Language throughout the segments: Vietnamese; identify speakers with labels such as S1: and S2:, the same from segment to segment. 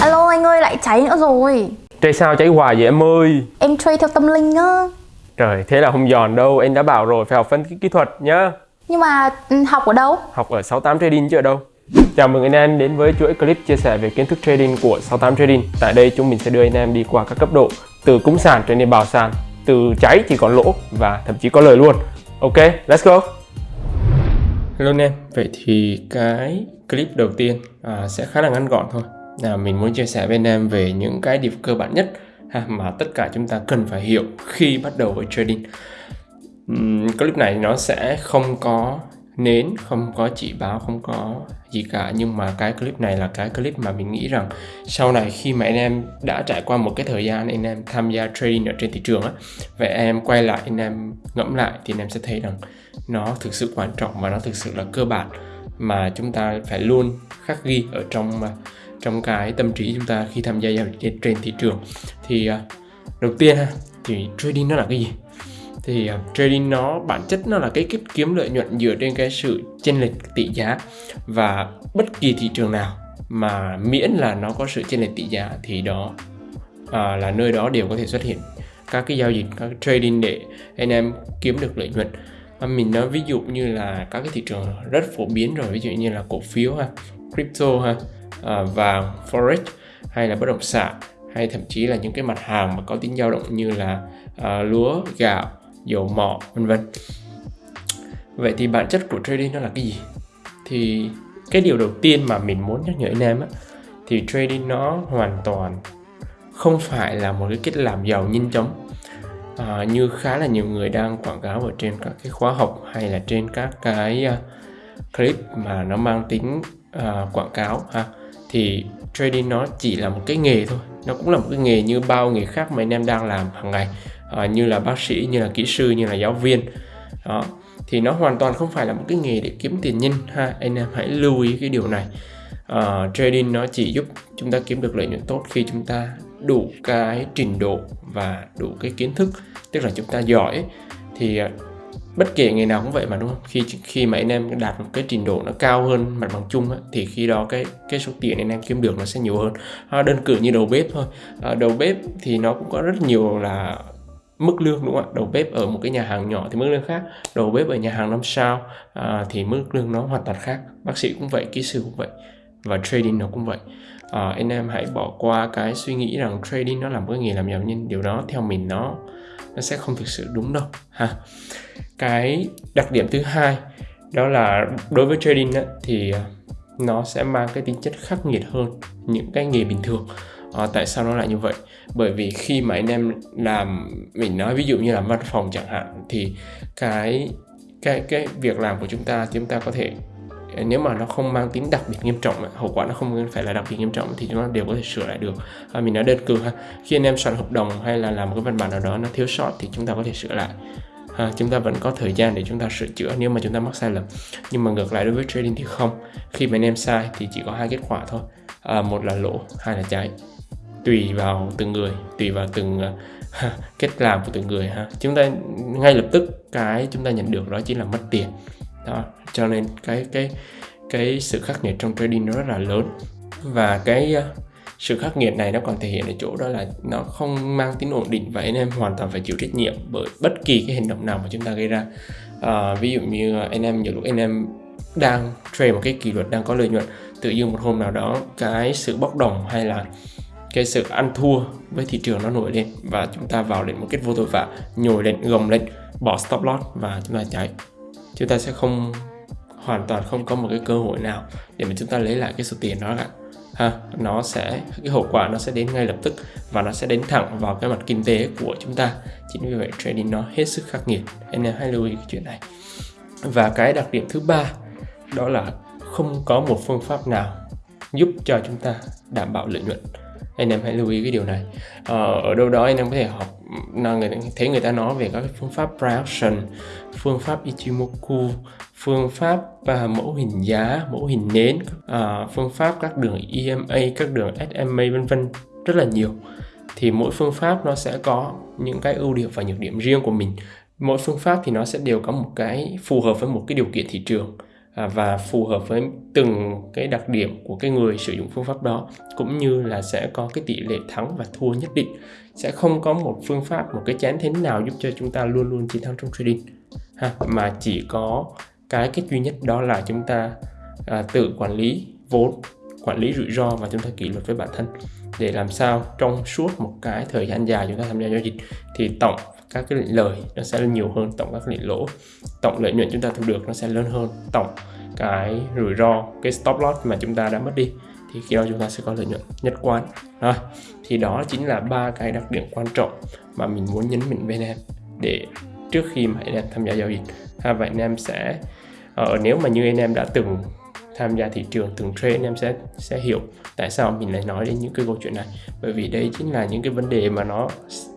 S1: Alo anh ơi lại cháy nữa rồi.
S2: Trade sao cháy hoài vậy em ơi?
S1: Em trade theo tâm linh á.
S2: Trời thế là không giòn đâu. Em đã bảo rồi phải học phân tích kỹ thuật nhá.
S1: Nhưng mà ừ, học ở đâu?
S2: Học ở 68 Trading chứ ở đâu? Chào mừng anh em đến với chuỗi clip chia sẻ về kiến thức trading của 68 Trading. Tại đây chúng mình sẽ đưa anh em đi qua các cấp độ Từ cúng sàn trở nên bào sàn Từ cháy chỉ còn lỗ và thậm chí có lời luôn. Ok, let's go. Hello anh em, vậy thì cái clip đầu tiên à, sẽ khá là ngắn gọn thôi. Là mình muốn chia sẻ với anh em về những cái điểm cơ bản nhất ha, mà tất cả chúng ta cần phải hiểu khi bắt đầu với trading. Uhm, clip này nó sẽ không có nến không có chỉ báo không có gì cả nhưng mà cái clip này là cái clip mà mình nghĩ rằng sau này khi mà anh em đã trải qua một cái thời gian anh em tham gia trading ở trên thị trường á vậy em quay lại anh em ngẫm lại thì anh em sẽ thấy rằng nó thực sự quan trọng và nó thực sự là cơ bản mà chúng ta phải luôn khắc ghi ở trong à, trong cái tâm trí chúng ta khi tham gia giao dịch trên thị trường. Thì à, đầu tiên ha thì trading nó là cái gì? Thì uh, trading nó bản chất nó là cái cách kiếm lợi nhuận dựa trên cái sự chênh lệch tỷ giá và bất kỳ thị trường nào mà miễn là nó có sự chênh lệch tỷ giá thì đó à, là nơi đó đều có thể xuất hiện. Các cái giao dịch các cái trading để anh em kiếm được lợi nhuận mình nói ví dụ như là các cái thị trường rất phổ biến rồi ví dụ như là cổ phiếu ha crypto ha à, uh, vàng forex hay là bất động sản hay thậm chí là những cái mặt hàng mà có tính dao động như là uh, lúa gạo dầu mỏ vân vân. Vậy thì bản chất của trading nó là cái gì? Thì cái điều đầu tiên mà mình muốn nhắc nhở anh em á thì trading nó hoàn toàn không phải là một cái cách làm giàu nhanh chóng à, như khá là nhiều người đang quảng cáo ở trên các cái khóa học hay là trên các cái uh, clip mà nó mang tính uh, quảng cáo ha thì trading nó chỉ là một cái nghề thôi. Nó cũng là một cái nghề như bao nghề khác mà anh em đang làm hàng ngày uh, như là bác sĩ như là kỹ sư như là giáo viên. Đó thì nó hoàn toàn không phải là một cái nghề để kiếm tiền nhanh ha anh em hãy lưu ý cái điều này. Uh, trading nó chỉ giúp chúng ta kiếm được lợi nhuận tốt khi chúng ta đủ cái trình độ và đủ cái kiến thức tức là chúng ta giỏi thì à, bất kể nghề nào cũng vậy mà đúng không? Khi khi mà anh em đạt một cái trình độ nó cao hơn mặt bằng chung á, thì khi đó cái cái số tiền anh em kiếm được nó sẽ nhiều hơn. À, đơn cử như đầu bếp thôi. À, đầu bếp thì nó cũng có rất nhiều là mức lương đúng không ạ? Đầu bếp ở một cái nhà hàng nhỏ thì mức lương khác đầu bếp ở nhà hàng năm sao à, thì mức lương nó hoàn toàn khác. Bác sĩ cũng vậy kỹ sư cũng vậy và trading nó cũng vậy à, anh em hãy bỏ qua cái suy nghĩ rằng trading nó là một cái nghề làm giàu nhưng điều đó theo mình nó nó sẽ không thực sự đúng đâu ha. Cái đặc điểm thứ hai đó là đối với trading á, thì ờ, nó sẽ mang cái tính chất khắc nghiệt hơn những cái nghề bình thường. À, tại sao nó lại như vậy? Bởi vì khi mà anh em làm mình nói ví dụ như là văn phòng chẳng hạn thì cái cái cái việc làm của chúng ta chúng ta có thể nếu mà nó không mang tính đặc biệt nghiêm trọng hậu quả nó không phải là đặc biệt nghiêm trọng thì chúng ta đều có thể sửa lại được. À, mình nói đơn cử ha khi anh em soạn hợp đồng hay là làm một cái văn bản nào đó nó thiếu sót thì chúng ta có thể sửa lại. À, chúng ta vẫn có thời gian để chúng ta sửa chữa nếu mà chúng ta mắc sai lầm. Nhưng mà ngược lại đối với trading thì không. Khi mà anh em sai thì chỉ có hai kết quả thôi. À, một là lỗ hai là cháy tùy vào từng người tùy vào từng à, ha, cách làm của từng người ha. Chúng ta ngay lập tức cái chúng ta nhận được đó chính là mất tiền đó cho nên cái cái cái sự khắc nghiệt trong trading nó rất là lớn. Và cái ờ, sự khắc nghiệt này nó còn thể hiện ở chỗ đó là nó không mang tính ổn định và anh em hoàn toàn phải chịu trách nhiệm bởi bất kỳ cái hành động nào mà chúng ta gây ra. À, ví dụ như ờ, anh em nhiều lúc anh em đang trade một cái kỷ luật đang có lợi nhuận tự dưng một hôm nào đó cái sự bốc đồng hay là cái sự ăn thua với thị trường nó nổi lên và chúng ta vào đến một kết vô tội vạ nhồi lên gồng lên bỏ stop loss và chúng ta chạy chúng ta sẽ không, hoàn toàn không có một cái cơ hội nào để mà chúng ta lấy lại cái số tiền đó cả. Ha, nó sẽ, cái hậu quả nó sẽ đến ngay lập tức và nó sẽ đến thẳng vào cái mặt kinh tế của chúng ta. Chính vì vậy trading nó hết sức khắc nghiệt. Anh em hãy lưu ý cái chuyện này. Và cái đặc điểm thứ ba, đó là không có một phương pháp nào giúp cho chúng ta đảm bảo lợi nhuận anh em hãy lưu ý cái điều này. Ờ, ở đâu đó anh em có thể học là người thấy người ta nói về các phương pháp price phương pháp Ichimoku phương pháp và mẫu hình giá mẫu hình nến à, phương pháp các đường EMA các đường SMA vân vân rất là nhiều. Thì mỗi phương pháp nó sẽ có những cái ưu điểm và nhược điểm riêng của mình. Mỗi phương pháp thì nó sẽ đều có một cái phù hợp với một cái điều kiện thị trường. À, và phù hợp với từng cái đặc điểm của cái người sử dụng phương pháp đó cũng như là sẽ có cái tỷ lệ thắng và thua nhất định. Sẽ không có một phương pháp một cái chán thế nào giúp cho chúng ta luôn luôn chiến thắng trong trading ha mà chỉ có cái cách duy nhất đó là chúng ta à, tự quản lý vốn quản lý rủi ro và chúng ta kỷ luật với bản thân. Để làm sao trong suốt một cái thời gian dài chúng ta tham gia giao dịch thì tổng các cái lệnh lời nó sẽ nhiều hơn tổng các lệnh lỗ. Tổng lợi nhuận chúng ta thu được nó sẽ lớn hơn tổng cái rủi ro cái stop loss mà chúng ta đã mất đi. Thì khi đó chúng ta sẽ có lợi nhuận nhất quán. À, thì đó chính là ba cái đặc điểm quan trọng mà mình muốn nhấn mạnh với em để trước khi mà anh em tham gia giao dịch. Ha, và anh em sẽ uh, nếu mà như anh em đã từng tham gia thị trường từng trade anh em sẽ sẽ hiểu tại sao mình lại nói đến những cái câu chuyện này. Bởi vì đây chính là những cái vấn đề mà nó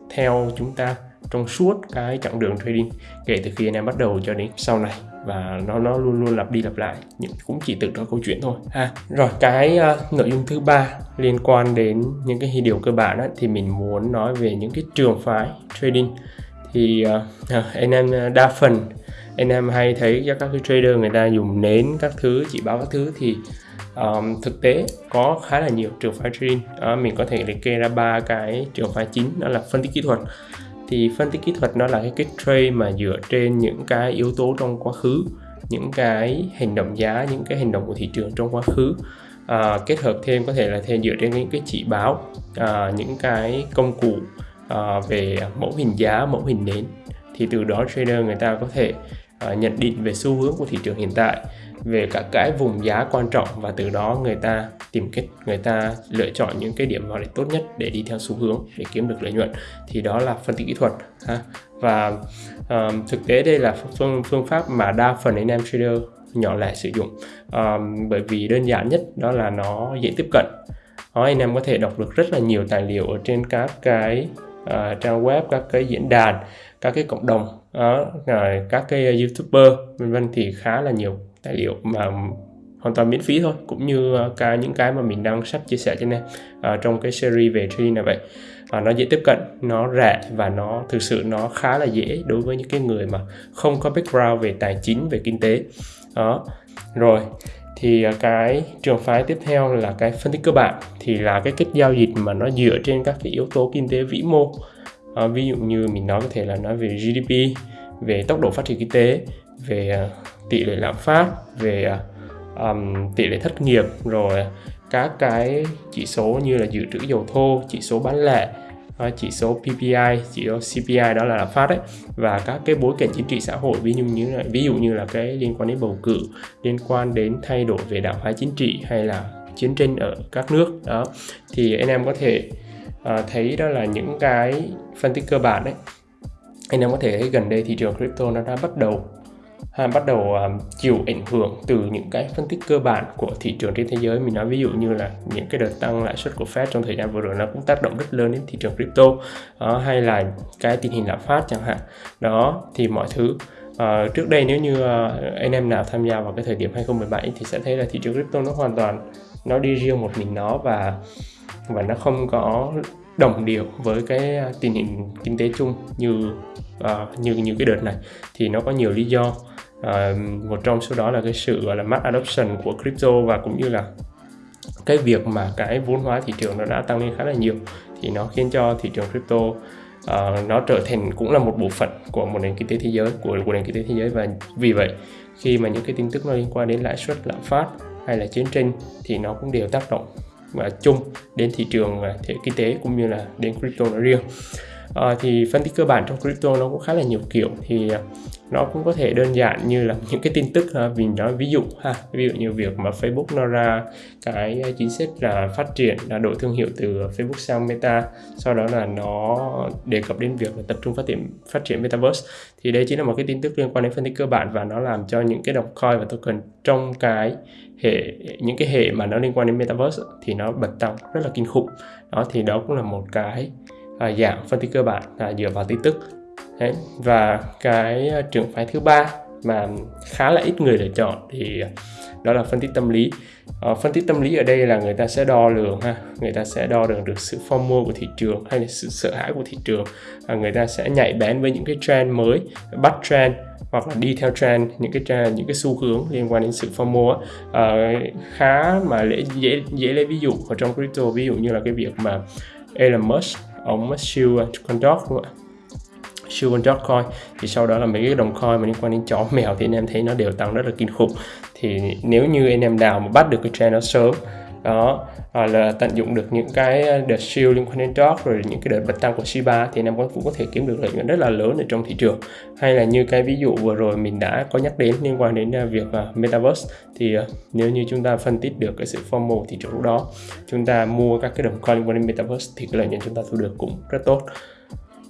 S2: theo chúng ta trong suốt cái chặng đường trading kể từ khi anh em bắt đầu cho đến sau này. Và nó nó luôn luôn lặp đi lặp lại nhưng cũng chỉ từ đó câu chuyện thôi. Ha rồi cái uh, nội dung thứ ba liên quan đến những cái điều cơ bản đó, thì mình muốn nói về những cái trường phái trading. Thì uh, anh em đa phần anh em hay thấy các cái trader người ta dùng nến các thứ chỉ báo các thứ thì um, thực tế có khá là nhiều trường phái trading. Đó, mình có thể liệt kê ra ba cái trường phái chính đó là phân tích kỹ thuật thì phân tích kỹ thuật nó là cái cách trade mà dựa trên những cái yếu tố trong quá khứ những cái hành động giá những cái hành động của thị trường trong quá khứ. À, kết hợp thêm có thể là thêm dựa trên những cái chỉ báo à, những cái công cụ à, về mẫu hình giá mẫu hình nến. Thì từ đó trader người ta có thể à, nhận định về xu hướng của thị trường hiện tại về các cái vùng giá quan trọng và từ đó người ta tìm cách người ta lựa chọn những cái điểm vào để tốt nhất để đi theo xu hướng để kiếm được lợi nhuận. Thì đó là phân tích kỹ thuật ha. Và um, thực tế đây là phương phương pháp mà đa phần anh em trader nhỏ lẻ sử dụng. Um, bởi vì đơn giản nhất đó là nó dễ tiếp cận. Đó, anh em có thể đọc được rất là nhiều tài liệu ở trên các cái uh, trang web các cái diễn đàn các cái cộng đồng uh, rồi các cái ờ, youtuber vân vân thì khá là nhiều tài liệu mà hoàn toàn miễn phí thôi cũng như ờ, cái những cái mà mình đang sắp chia sẻ cho nên à, trong cái series về trading này vậy. À, nó dễ tiếp cận nó rẻ và nó thực sự nó khá là dễ đối với những cái người mà không có background về tài chính về kinh tế. Đó. Rồi thì ờ, cái trường phái tiếp theo là cái phân tích cơ bản thì là cái cách giao dịch mà nó dựa trên các cái yếu tố kinh tế vĩ mô. À, ví dụ như mình nói có thể là nói về GDP về tốc độ phát triển kinh tế về uh, tỷ lệ lạm phát về um, tỷ lệ thất nghiệp rồi các cái chỉ số như là dự trữ dầu thô chỉ số bán lẻ ờ, chỉ số PPI chỉ số CPI đó là lạm phát đấy và các cái bối cảnh chính trị xã hội ví dụ như là ví dụ như là cái liên quan đến bầu cử liên quan đến thay đổi về đảng phái chính trị hay là chiến tranh ở các nước đó. Thì anh em có thể uh, thấy đó là những cái phân tích cơ bản đấy. Anh em có thể thấy gần đây thị trường crypto nó đã bắt đầu ha, bắt đầu um, chịu ảnh hưởng từ những cái phân tích cơ bản của thị trường trên thế giới. Mình nói ví dụ như là những cái đợt tăng lãi suất của Fed trong thời gian vừa rồi nó cũng tác động rất lớn đến thị trường crypto đó, hay là cái tình hình lạm phát chẳng hạn. Đó thì mọi thứ Uh, trước đây nếu như uh, anh em nào tham gia vào cái thời điểm 2017 thì sẽ thấy là thị trường crypto nó hoàn toàn nó đi riêng một mình nó và và nó không có đồng điệu với cái à, tình hình kinh tế chung như uh, như như cái đợt này. Thì nó có nhiều lý do uh, một trong số đó là cái sự gọi là mass adoption của crypto và cũng như là cái việc mà cái vốn hóa thị trường nó đã tăng lên khá là nhiều. Thì nó khiến cho thị trường crypto uh, nó trở thành cũng là một bộ phận của một nền kinh tế thế giới của, của nền kinh tế thế giới. Và vì vậy khi mà những cái tin tức nó liên quan đến lãi suất lạm phát hay là chiến tranh thì nó cũng đều tác động chung đến thị trường à, thể kinh tế cũng như là đến crypto nói riêng. À, thì phân tích cơ bản trong crypto nó cũng khá là nhiều kiểu thì à, nó cũng có thể đơn giản như là những cái tin tức ha, mình nói ví dụ ha ví dụ như việc mà Facebook nó ra cái chính sách là phát triển là đổi thương hiệu từ Facebook sang Meta sau đó là nó đề cập đến việc là tập trung phát triển phát triển Metaverse. Thì đây chính là một cái tin tức liên quan đến phân tích cơ bản và nó làm cho những cái đồng coin và token trong cái hệ những cái hệ mà nó liên quan đến Metaverse thì nó bật tăng rất là kinh khủng. Đó thì đó cũng là một cái à, dạng phân tích cơ bản là dựa vào tin tức. Đấy. và cái ờ, trường phái thứ ba mà khá là ít người lựa chọn thì đó là phân tích tâm lý ờ, phân tích tâm lý ở đây là người ta sẽ đo lường ha người ta sẽ đo lường được sự phong mua của thị trường hay là sự sợ hãi của thị trường à, người ta sẽ nhạy bén với những cái trend mới bắt trend hoặc là đi theo trend những cái trend những cái xu hướng liên quan đến sự FOMO à, ờ, khá mà dễ dễ dễ lấy ví dụ ở trong crypto ví dụ như là cái việc mà Elon Musk ông siêu con dog đúng không ạ siêu con dog coin. Thì sau đó là mấy cái đồng coin mà liên quan đến chó mèo thì anh em thấy nó đều tăng rất là kinh khủng. Thì nếu như anh em nào mà bắt được cái trend nó sớm đó hoặc là tận dụng được những cái đợt siêu liên quan đến dog rồi những cái đợt bật tăng của Shiba thì anh em cũng có thể kiếm được lợi nhuận rất là lớn ở trong thị trường. Hay là như cái ví dụ vừa rồi mình đã có nhắc đến liên quan đến à, việc uh, metaverse thì uh, nếu như chúng ta phân tích được cái sự formal thị trường lúc đó chúng ta mua các cái đồng coin liên quan đến metaverse thì cái lợi nhuận chúng ta thu được cũng rất tốt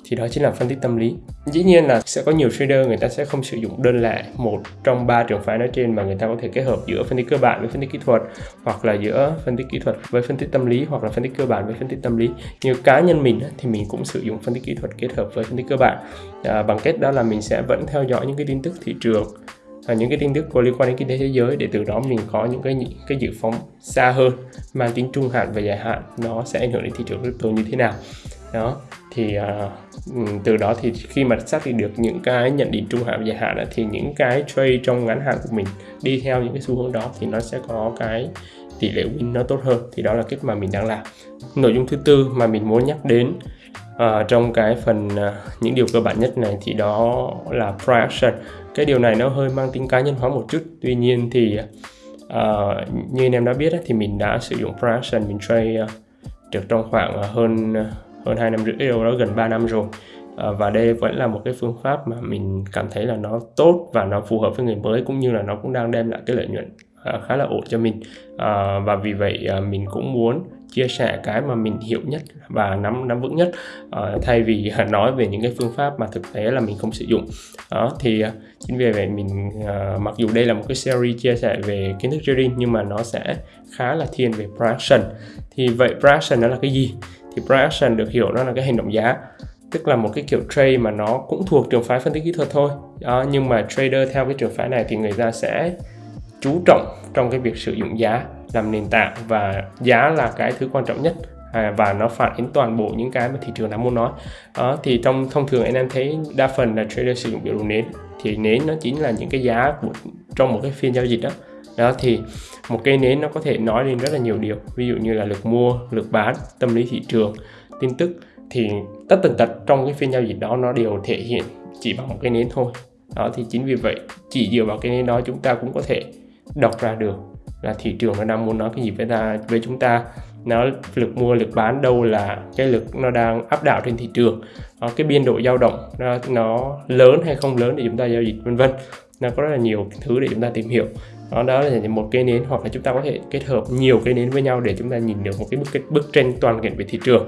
S2: thì đó chính là phân tích tâm lý. Dĩ nhiên là sẽ có nhiều trader người ta sẽ không sử dụng đơn lẻ một trong ba trường phái nói trên mà người ta có thể kết hợp giữa phân tích cơ bản với phân tích kỹ thuật hoặc là giữa phân tích kỹ thuật với phân tích tâm lý hoặc là phân tích cơ bản với phân tích tâm lý. Như cá nhân mình thì mình cũng sử dụng phân tích kỹ thuật kết hợp với phân tích cơ bản. À, bằng cách đó là mình sẽ vẫn theo dõi những cái tin tức thị trường và những cái tin tức có liên quan đến kinh tế thế giới để từ đó mình có những cái cái dự phóng xa hơn mang tính trung hạn và dài hạn. Nó sẽ ảnh hưởng đến thị trường crypto như thế nào đó thì uh, từ đó thì khi mà xác định được những cái nhận định trung hạn và dài hạn thì những cái trade trong ngắn hạn của mình đi theo những cái xu hướng đó thì nó sẽ có cái tỷ lệ win nó tốt hơn. Thì đó là cách mà mình đang làm. Nội dung thứ tư mà mình muốn nhắc đến uh, trong cái phần uh, những điều cơ bản nhất này thì đó là price action. Cái điều này nó hơi mang tính cá nhân hóa một chút. Tuy nhiên thì uh, như anh em đã biết thì mình đã sử dụng price action mình trade uh, được trong khoảng hơn hơn 2 năm rưỡi đâu đó gần 3 năm rồi. À, và đây vẫn là một cái phương pháp mà mình cảm thấy là nó tốt và nó phù hợp với người mới cũng như là nó cũng đang đem lại cái lợi nhuận à, khá là ổn cho mình. À, và vì vậy à, mình cũng muốn chia sẻ cái mà mình hiểu nhất và nắm nắm vững nhất uh, thay vì nói về những cái phương pháp mà thực tế là mình không sử dụng. Đó thì uh, chính vì vậy mình uh, mặc dù đây là một cái series chia sẻ về kiến thức trading nhưng mà nó sẽ khá là thiên về price thì vậy price nó là cái gì? Thì price được hiểu nó là cái hành động giá tức là một cái kiểu trade mà nó cũng thuộc trường phái phân tích kỹ thuật thôi. Đó, nhưng mà trader theo cái trường phái này thì người ta sẽ chú trọng trong cái việc sử dụng giá làm nền tảng và giá là cái thứ quan trọng nhất à, và nó phản ánh toàn bộ những cái mà thị trường đang muốn nói. Đó, thì trong thông thường anh em thấy đa phần là trader sử dụng biểu đồ nến thì nến nó chính là những cái giá của trong một cái phiên giao dịch đó. Đó thì một cây nến nó có thể nói lên rất là nhiều điều ví dụ như là lực mua lực bán tâm lý thị trường tin tức thì tất tần tật trong cái phiên giao dịch đó nó đều thể hiện chỉ bằng một cái nến thôi. Đó thì chính vì vậy chỉ dựa vào cái nến đó chúng ta cũng có thể đọc ra được. Là thị trường nó đang muốn nói cái gì với ta với chúng ta. Nó lực mua lực bán đâu là cái lực nó đang áp đảo trên thị trường. Đó, cái biên độ dao động nó, nó lớn hay không lớn để chúng ta giao dịch vân vân. Nó có rất là nhiều thứ để chúng ta tìm hiểu. Đó đó là một cây nến hoặc là chúng ta có thể kết hợp nhiều cây nến với nhau để chúng ta nhìn được một cái bức bức tranh toàn cảnh về thị trường.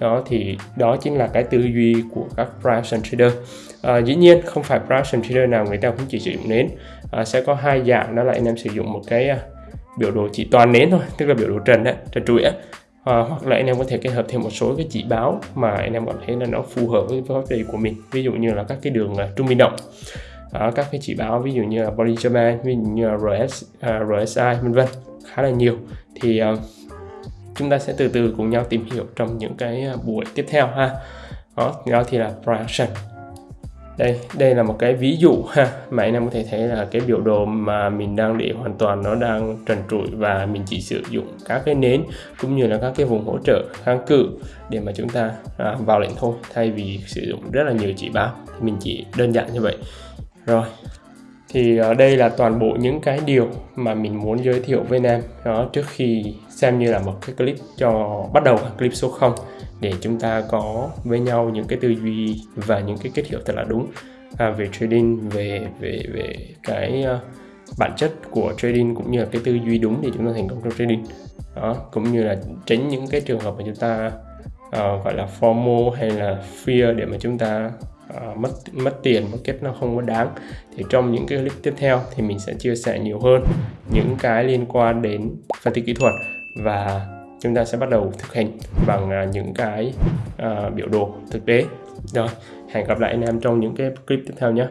S2: Đó thì đó chính là cái tư duy của các price trader à, dĩ nhiên không phải price trader nào người ta cũng chỉ sử dụng nến. À, sẽ có hai dạng đó là anh em sử dụng một cái uh, biểu đồ chỉ toàn nến thôi tức là biểu đồ trần đấy trần trụi á. À, hoặc là anh em có thể kết hợp thêm một số cái chỉ báo mà anh em cảm thấy là nó phù hợp với pháp đề của mình. Ví dụ như là các cái đường uh, trung bình động. À, các cái chỉ báo ví dụ như là Bollinger Band, ví dụ như là RS, uh, à, RSI vân vân khá là nhiều. Thì uh, chúng ta sẽ từ từ cùng nhau tìm hiểu trong những cái buổi tiếp theo ha. Đó, đó thì là price đây đây là một cái ví dụ ha. Mà anh em có thể thấy là cái biểu đồ mà mình đang để hoàn toàn nó đang trần trụi và mình chỉ sử dụng các cái nến cũng như là các cái vùng hỗ trợ kháng cự để mà chúng ta à, vào lệnh thôi thay vì sử dụng rất là nhiều chỉ báo. Thì mình chỉ đơn giản như vậy. Rồi thì ở đây là toàn bộ những cái điều mà mình muốn giới thiệu với anh em. Đó trước khi xem như là một cái clip cho bắt đầu clip số 0 để chúng ta có với nhau những cái tư duy và những cái kết hiệu thật là đúng à, về trading về về về cái uh, bản chất của trading cũng như là cái tư duy đúng để chúng ta thành công trong trading. Đó cũng như là tránh những cái trường hợp mà chúng ta uh, gọi là FOMO hay là fear để mà chúng ta uh, mất mất tiền mất kết nó không có đáng. Thì trong những cái clip tiếp theo thì mình sẽ chia sẻ nhiều hơn những cái liên quan đến phân tích kỹ thuật và chúng ta sẽ bắt đầu thực hành bằng uh, những cái uh, biểu đồ thực tế. Rồi hẹn gặp lại anh em trong những cái clip tiếp theo nhé.